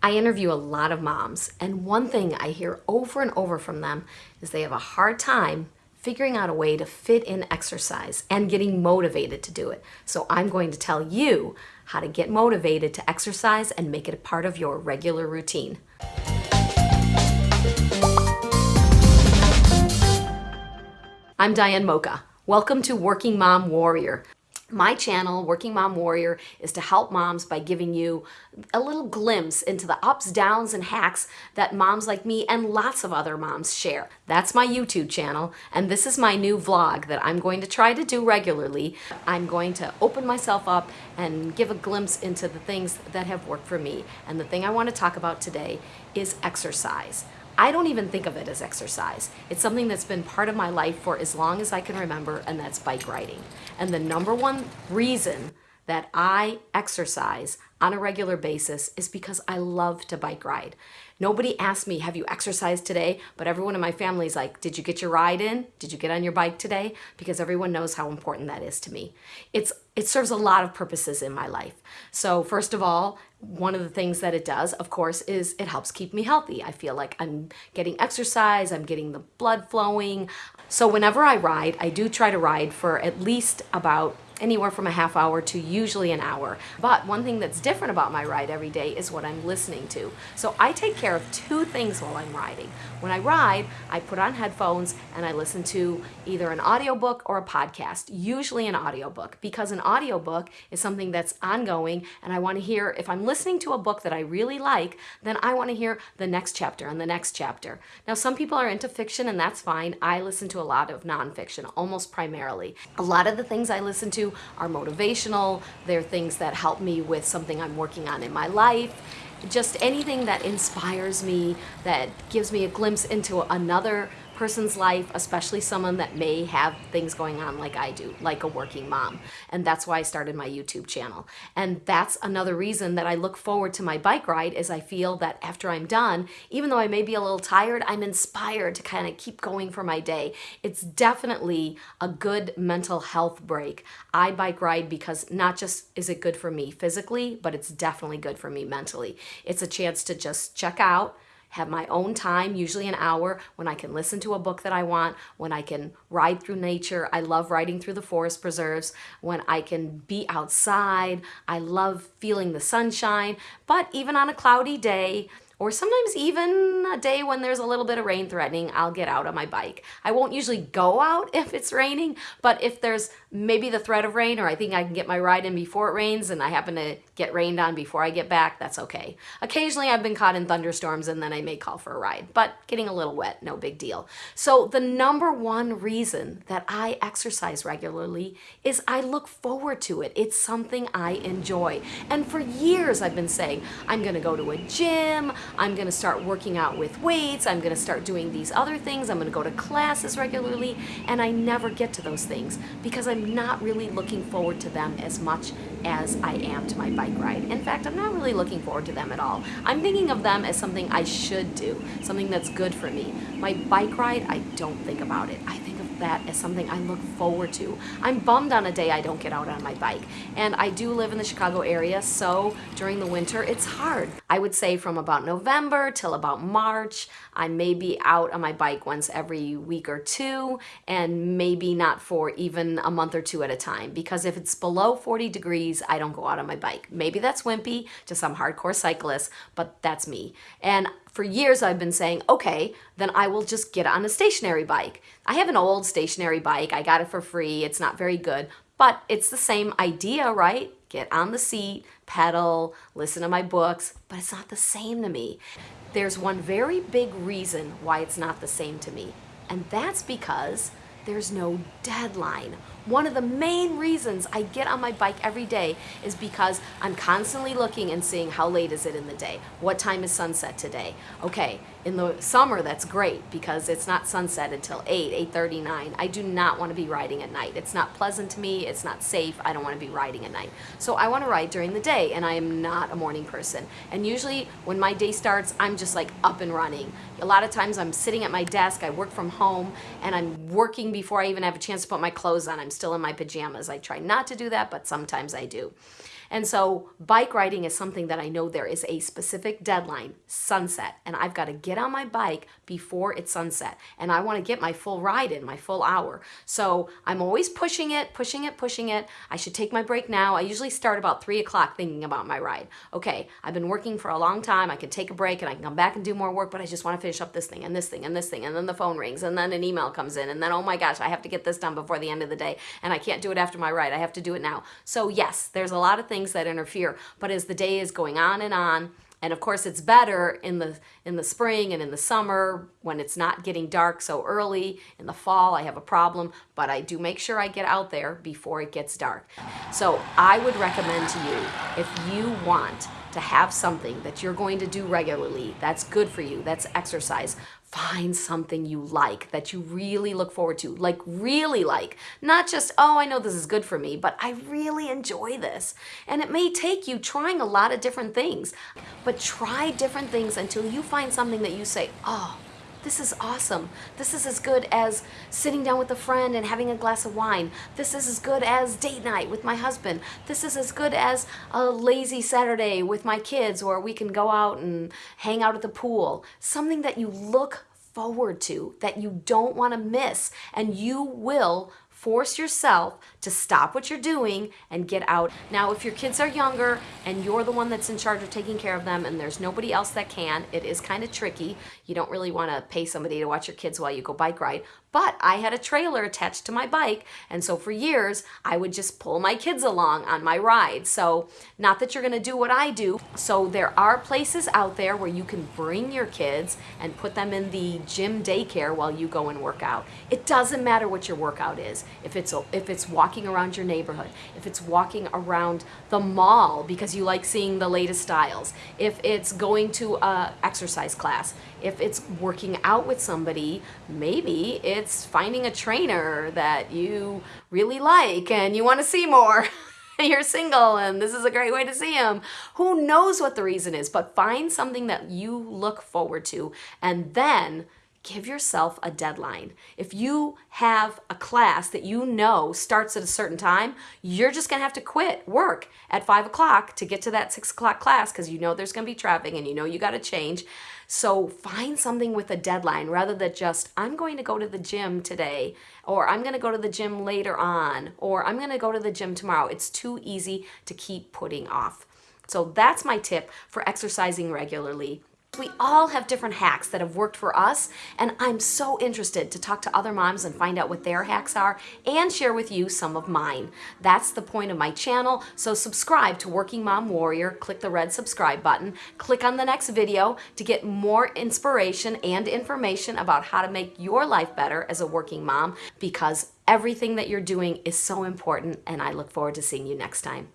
I interview a lot of moms, and one thing I hear over and over from them is they have a hard time figuring out a way to fit in exercise and getting motivated to do it. So I'm going to tell you how to get motivated to exercise and make it a part of your regular routine. I'm Diane Mocha. Welcome to Working Mom Warrior. My channel, Working Mom Warrior, is to help moms by giving you a little glimpse into the ups, downs, and hacks that moms like me and lots of other moms share. That's my YouTube channel, and this is my new vlog that I'm going to try to do regularly. I'm going to open myself up and give a glimpse into the things that have worked for me. And the thing I want to talk about today is exercise. I don't even think of it as exercise. It's something that's been part of my life for as long as I can remember, and that's bike riding. And the number one reason that I exercise on a regular basis is because I love to bike ride. Nobody asked me, have you exercised today? But everyone in my family is like, did you get your ride in? Did you get on your bike today? Because everyone knows how important that is to me. It's It serves a lot of purposes in my life. So first of all, one of the things that it does, of course, is it helps keep me healthy. I feel like I'm getting exercise, I'm getting the blood flowing. So whenever I ride, I do try to ride for at least about anywhere from a half hour to usually an hour. But one thing that's different about my ride every day is what I'm listening to. So I take care of two things while I'm riding. When I ride, I put on headphones and I listen to either an audiobook or a podcast, usually an audiobook, because an audiobook is something that's ongoing and I want to hear, if I'm listening to a book that I really like, then I want to hear the next chapter and the next chapter. Now, some people are into fiction and that's fine. I listen to a lot of nonfiction, almost primarily. A lot of the things I listen to are motivational. They're things that help me with something I'm working on in my life just anything that inspires me, that gives me a glimpse into another person's life, especially someone that may have things going on like I do, like a working mom. And that's why I started my YouTube channel. And that's another reason that I look forward to my bike ride is I feel that after I'm done, even though I may be a little tired, I'm inspired to kind of keep going for my day. It's definitely a good mental health break. I bike ride because not just is it good for me physically, but it's definitely good for me mentally. It's a chance to just check out, have my own time, usually an hour, when I can listen to a book that I want, when I can ride through nature. I love riding through the forest preserves, when I can be outside. I love feeling the sunshine, but even on a cloudy day, or sometimes even a day when there's a little bit of rain threatening, I'll get out on my bike. I won't usually go out if it's raining, but if there's maybe the threat of rain or I think I can get my ride in before it rains and I happen to get rained on before I get back, that's okay. Occasionally I've been caught in thunderstorms and then I may call for a ride, but getting a little wet, no big deal. So the number one reason that I exercise regularly is I look forward to it. It's something I enjoy. And for years I've been saying, I'm gonna go to a gym, I'm gonna start working out with weights, I'm gonna start doing these other things, I'm gonna go to classes regularly, and I never get to those things because I'm not really looking forward to them as much as I am to my bike ride. In fact, I'm not really looking forward to them at all. I'm thinking of them as something I should do, something that's good for me. My bike ride, I don't think about it. I think of that as something I look forward to. I'm bummed on a day I don't get out on my bike. And I do live in the Chicago area, so during the winter, it's hard. I would say from about November till about March, I may be out on my bike once every week or two, and maybe not for even a month or two at a time. Because if it's below 40 degrees, I don't go out on my bike. Maybe that's wimpy to some hardcore cyclists, but that's me. And for years I've been saying, okay, then I will just get on a stationary bike. I have an old stationary bike. I got it for free. It's not very good, but it's the same idea, right? Get on the seat, pedal, listen to my books, but it's not the same to me. There's one very big reason why it's not the same to me, and that's because there's no deadline. One of the main reasons I get on my bike every day is because I'm constantly looking and seeing how late is it in the day? What time is sunset today? Okay, in the summer that's great because it's not sunset until 8, 8.39. I do not want to be riding at night. It's not pleasant to me, it's not safe, I don't want to be riding at night. So I want to ride during the day and I am not a morning person. And usually when my day starts, I'm just like up and running. A lot of times I'm sitting at my desk, I work from home, and I'm working before I even have a chance to put my clothes on. I'm still in my pajamas. I try not to do that, but sometimes I do. And so bike riding is something that I know there is a specific deadline, sunset, and I've got to get on my bike before it's sunset. And I want to get my full ride in, my full hour. So I'm always pushing it, pushing it, pushing it. I should take my break now. I usually start about three o'clock thinking about my ride. Okay, I've been working for a long time. I can take a break and I can come back and do more work, but I just want to finish up this thing and this thing and this thing. And then the phone rings and then an email comes in and then, oh my gosh, I have to get this done before the end of the day. And I can't do it after my ride. I have to do it now. So yes, there's a lot of things that interfere, but as the day is going on and on, and of course it's better in the in the spring and in the summer when it's not getting dark so early. In the fall I have a problem, but I do make sure I get out there before it gets dark. So I would recommend to you if you want to have something that you're going to do regularly, that's good for you, that's exercise, find something you like that you really look forward to like really like. Not just oh i know this is good for me but i really enjoy this. And it may take you trying a lot of different things but try different things until you find something that you say oh this is awesome. This is as good as sitting down with a friend and having a glass of wine. This is as good as date night with my husband. This is as good as a lazy Saturday with my kids or we can go out and hang out at the pool. Something that you look forward to, that you don't want to miss, and you will force yourself to stop what you're doing and get out. Now, if your kids are younger and you're the one that's in charge of taking care of them and there's nobody else that can, it is kind of tricky. You don't really want to pay somebody to watch your kids while you go bike ride, but I had a trailer attached to my bike, and so for years, I would just pull my kids along on my ride. So not that you're gonna do what I do. So there are places out there where you can bring your kids and put them in the gym daycare while you go and work out. It doesn't matter what your workout is. If it's, if it's walking around your neighborhood, if it's walking around the mall because you like seeing the latest styles, if it's going to a exercise class, if it's working out with somebody, maybe it's finding a trainer that you really like and you want to see more. You're single and this is a great way to see him. Who knows what the reason is, but find something that you look forward to and then give yourself a deadline. If you have a class that you know starts at a certain time, you're just gonna have to quit work at five o'clock to get to that six o'clock class because you know there's gonna be traffic and you know you gotta change. So find something with a deadline rather than just, I'm going to go to the gym today, or I'm gonna go to the gym later on, or I'm gonna go to the gym tomorrow. It's too easy to keep putting off. So that's my tip for exercising regularly. We all have different hacks that have worked for us, and I'm so interested to talk to other moms and find out what their hacks are and share with you some of mine. That's the point of my channel, so subscribe to Working Mom Warrior, click the red subscribe button, click on the next video to get more inspiration and information about how to make your life better as a working mom because everything that you're doing is so important and I look forward to seeing you next time.